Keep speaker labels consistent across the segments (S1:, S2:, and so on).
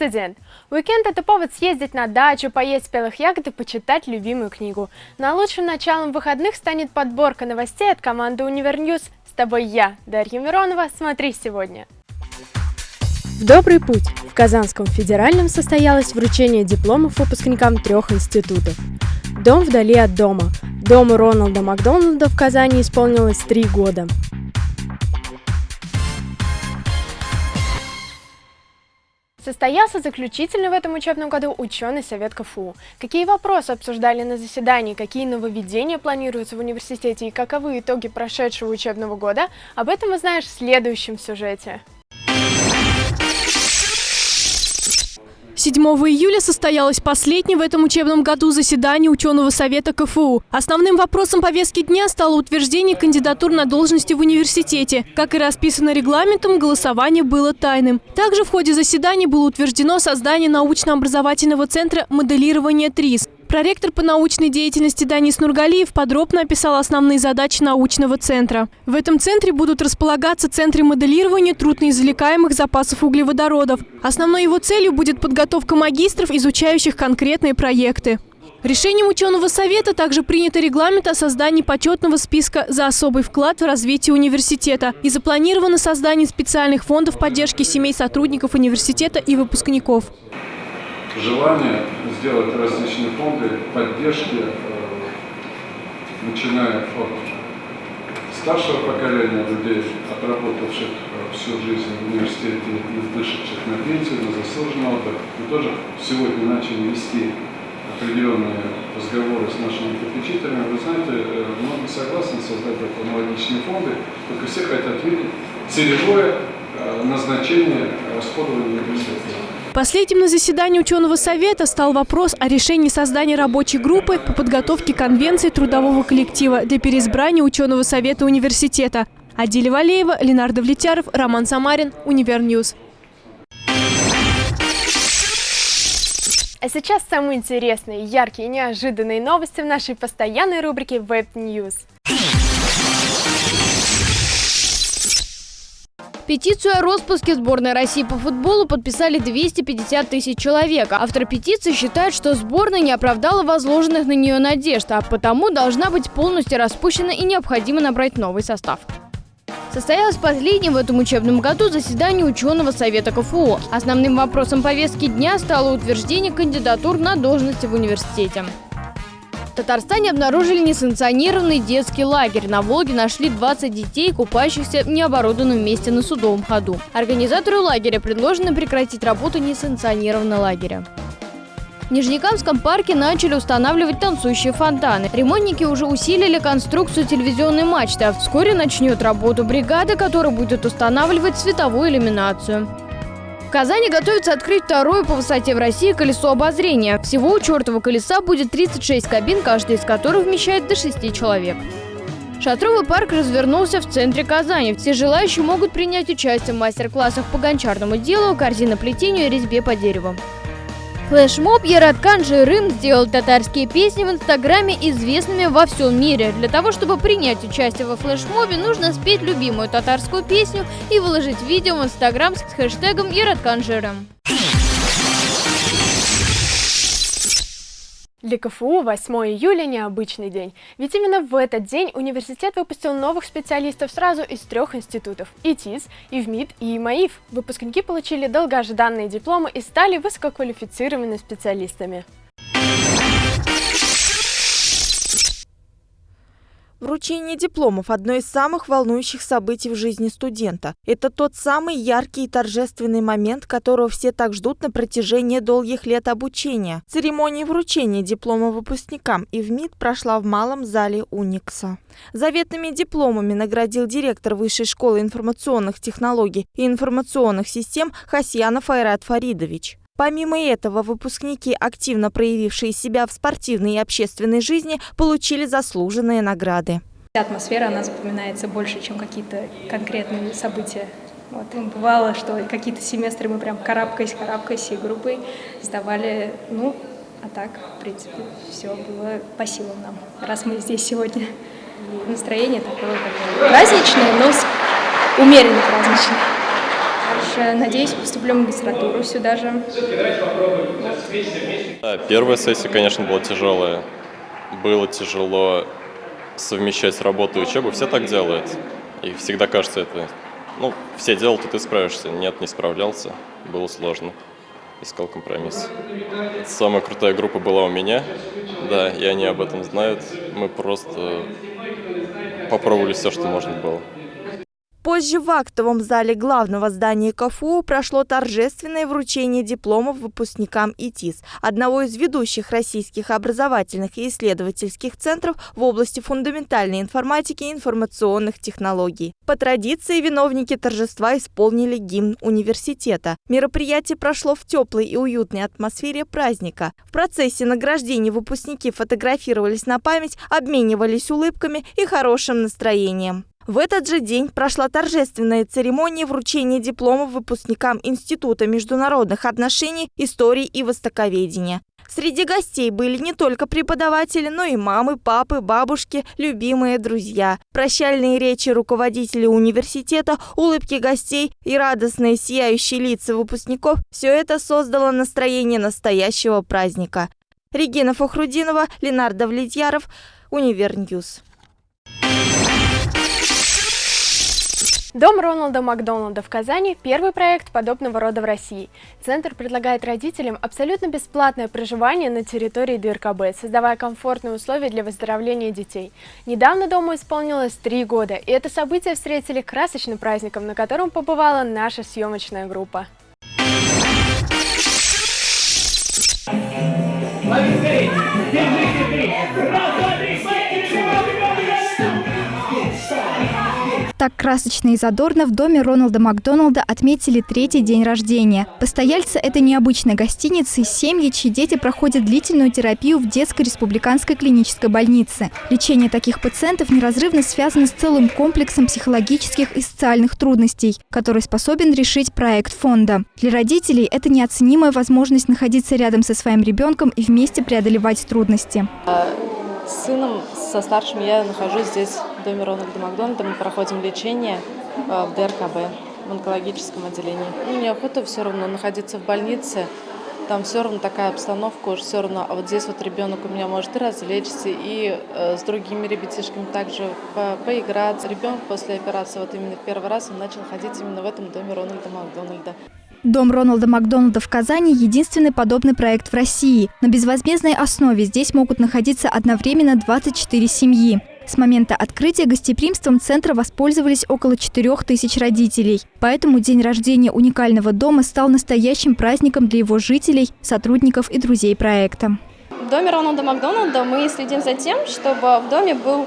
S1: студент. Уикенд – это повод съездить на дачу, поесть спелых ягод и почитать любимую книгу. Но лучшим началом выходных станет подборка новостей от команды «Univer News». С тобой я, Дарья Миронова. Смотри сегодня. В добрый путь! В Казанском федеральном состоялось вручение дипломов выпускникам трех институтов. Дом вдали от дома. Дому Роналда Макдональда в Казани исполнилось три года. Состоялся заключительный в этом учебном году ученый совет КФУ. Какие вопросы обсуждали на заседании, какие нововведения планируются в университете и каковы итоги прошедшего учебного года, об этом узнаешь в следующем сюжете.
S2: 7 июля состоялось последнее в этом учебном году заседание ученого совета КФУ. Основным вопросом повестки дня стало утверждение кандидатур на должности в университете. Как и расписано регламентом, голосование было тайным. Также в ходе заседания было утверждено создание научно-образовательного центра моделирования ТРИС. Проректор по научной деятельности Данис Нургалиев подробно описал основные задачи научного центра. В этом центре будут располагаться центры моделирования трудноизвлекаемых запасов углеводородов. Основной его целью будет подготовка магистров, изучающих конкретные проекты. Решением ученого совета также принято регламент о создании почетного списка за особый вклад в развитие университета и запланировано создание специальных фондов поддержки семей сотрудников университета и выпускников
S3: желание сделать различные фонды поддержки, э, начиная от старшего поколения людей, отработавших э, всю жизнь в университете и вышедших на пенсию, на заслуженный отдых. Мы тоже сегодня начали вести определенные разговоры с нашими попечителями. Вы знаете, э, многие согласны создать аналогичные фонды, только все хотят видеть целевое назначение расходования университета.
S2: Последним на заседании ученого совета стал вопрос о решении создания рабочей группы по подготовке конвенции трудового коллектива для переизбрания ученого совета университета. Адиля Валеева, Ленардо Влетяров, Роман Самарин, Univer News.
S1: А сейчас самые интересные, яркие и неожиданные новости в нашей постоянной рубрике Web News.
S4: Петицию о распуске сборной России по футболу подписали 250 тысяч человек. Автор петиции считает, что сборная не оправдала возложенных на нее надежд, а потому должна быть полностью распущена и необходимо набрать новый состав. Состоялось последнее в этом учебном году заседание ученого совета КФУ. Основным вопросом повестки дня стало утверждение кандидатур на должности в университете. В Татарстане обнаружили несанкционированный детский лагерь. На Волге нашли 20 детей, купающихся в необорудованном месте на судовом ходу. Организатору лагеря предложено прекратить работу несанкционированного лагеря. В Нижнекамском парке начали устанавливать танцующие фонтаны. Ремонтники уже усилили конструкцию телевизионной мачты, а вскоре начнет работу бригады, которая будет устанавливать световую иллюминацию. В Казани готовится открыть второе по высоте в России колесо обозрения. Всего у чертова колеса будет 36 кабин, каждая из которых вмещает до 6 человек. Шатровый парк развернулся в центре Казани. Все желающие могут принять участие в мастер-классах по гончарному делу, корзиноплетению и резьбе по дереву. Флешмоб Яраткан Жирым сделал татарские песни в Инстаграме известными во всем мире. Для того, чтобы принять участие во флешмобе, нужно спеть любимую татарскую песню и выложить видео в Инстаграм с хэштегом Яраткан Жирым.
S1: Для КФУ 8 июля – необычный день, ведь именно в этот день университет выпустил новых специалистов сразу из трех институтов – ИТИС, ИВМИД и ИМАИФ. Выпускники получили долгожданные дипломы и стали высококвалифицированными специалистами.
S5: Вручение дипломов – одно из самых волнующих событий в жизни студента. Это тот самый яркий и торжественный момент, которого все так ждут на протяжении долгих лет обучения. Церемония вручения диплома выпускникам и в МИД прошла в малом зале Уникса. Заветными дипломами наградил директор Высшей школы информационных технологий и информационных систем Хасьянов Айрат Фаридович. Помимо этого, выпускники, активно проявившие себя в спортивной и общественной жизни, получили заслуженные награды.
S6: Атмосфера, она запоминается больше, чем какие-то конкретные события. Вот, бывало, что какие-то семестры мы прям карабкаясь, карабкаясь всей группой сдавали, ну, а так, в принципе, все было по силам нам, раз мы здесь сегодня. Настроение такое, такое праздничное, но умеренно праздничное. Дальше, надеюсь, поступлю в магистратуру сюда же.
S7: Первая сессия, конечно, была тяжелая. Было тяжело совмещать работу и учебу. Все так делают. И всегда кажется это... Ну, все делают, и ты справишься. Нет, не справлялся. Было сложно. Искал компромисс. Самая крутая группа была у меня. Да, и они об этом знают. Мы просто попробовали все, что можно было.
S5: Позже в актовом зале главного здания КФУ прошло торжественное вручение дипломов выпускникам ИТИС, одного из ведущих российских образовательных и исследовательских центров в области фундаментальной информатики и информационных технологий. По традиции виновники торжества исполнили гимн университета. Мероприятие прошло в теплой и уютной атмосфере праздника. В процессе награждения выпускники фотографировались на память, обменивались улыбками и хорошим настроением. В этот же день прошла торжественная церемония вручения дипломов выпускникам Института международных отношений, истории и востоковедения. Среди гостей были не только преподаватели, но и мамы, папы, бабушки, любимые друзья. Прощальные речи руководителей университета, улыбки гостей и радостные сияющие лица выпускников – все это создало настроение настоящего праздника. Регина Фахрудинова, Ленардо Влетьяров, Univer News.
S1: Дом Роналда Макдональда в Казани – первый проект подобного рода в России. Центр предлагает родителям абсолютно бесплатное проживание на территории ДРКБ, создавая комфортные условия для выздоровления детей. Недавно дому исполнилось три года, и это событие встретили красочным праздником, на котором побывала наша съемочная группа. Держите,
S8: Так красочно и задорно в доме Роналда Макдоналда отметили третий день рождения. Постояльцы этой необычной гостиницы – семьи, чьи дети проходят длительную терапию в детской республиканской клинической больнице. Лечение таких пациентов неразрывно связано с целым комплексом психологических и социальных трудностей, который способен решить проект фонда. Для родителей это неоценимая возможность находиться рядом со своим ребенком и вместе преодолевать трудности.
S9: С сыном, со старшим я нахожусь здесь, в доме Рональда Макдональда. Мы проходим лечение э, в ДРКБ, в онкологическом отделении. Ну, неохота все равно находиться в больнице. Там все равно такая обстановка, уж все равно. А вот здесь вот ребенок у меня может и развлечься, и э, с другими ребятишками также по поиграться. Ребенок после операции, вот именно в первый раз он начал ходить именно в этом доме Рональда Макдональда.
S8: Дом Роналда Макдональда в Казани – единственный подобный проект в России. На безвозмездной основе здесь могут находиться одновременно 24 семьи. С момента открытия гостеприимством центра воспользовались около 4 тысяч родителей. Поэтому день рождения уникального дома стал настоящим праздником для его жителей, сотрудников и друзей проекта.
S10: В доме Роналда Макдональда мы следим за тем, чтобы в доме был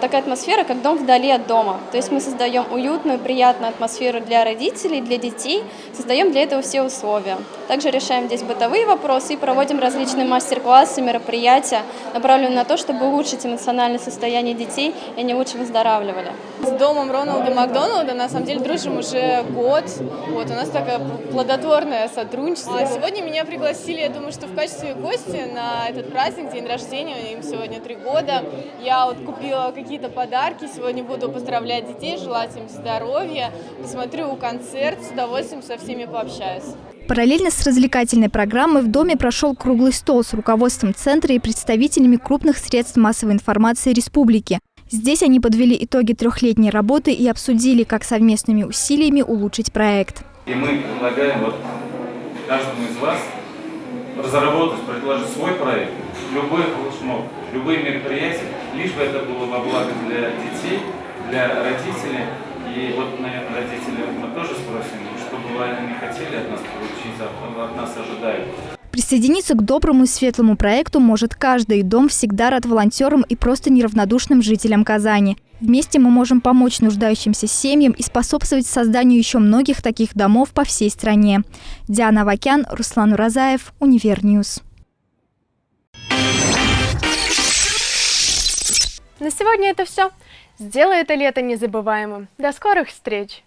S10: такая атмосфера, как дом вдали от дома. То есть мы создаем уютную, приятную атмосферу для родителей, для детей, создаем для этого все условия. Также решаем здесь бытовые вопросы и проводим различные мастер-классы, мероприятия, направленные на то, чтобы улучшить эмоциональное состояние детей, и они лучше выздоравливали.
S11: С домом Роналда Макдональда на самом деле дружим уже год. Вот, у нас такое плодотворное сотрудничество. А сегодня меня пригласили, я думаю, что в качестве гостя на этот праздник, день рождения, им сегодня три года. Я вот купила какие-то подарки. Сегодня буду поздравлять детей, желать им здоровья. Посмотрю концерт, с удовольствием со всеми пообщаюсь.
S8: Параллельно с развлекательной программой в доме прошел круглый стол с руководством центра и представителями крупных средств массовой информации республики. Здесь они подвели итоги трехлетней работы и обсудили, как совместными усилиями улучшить проект.
S12: И мы предлагаем вот каждому из вас разработать, предложить свой проект, любой флешмоб, любые мероприятия, лишь бы это было во благо для детей, для родителей. И вот, наверное, родители мы тоже спросим, что бы они хотели от нас получить, от нас ожидают.
S8: Присоединиться к доброму и светлому проекту может каждый. Дом всегда рад волонтерам и просто неравнодушным жителям Казани. Вместе мы можем помочь нуждающимся семьям и способствовать созданию еще многих таких домов по всей стране. Диана Вакян, Руслан Уразаев, Univer News.
S1: На сегодня это все. Сделай это лето незабываемым. До скорых встреч!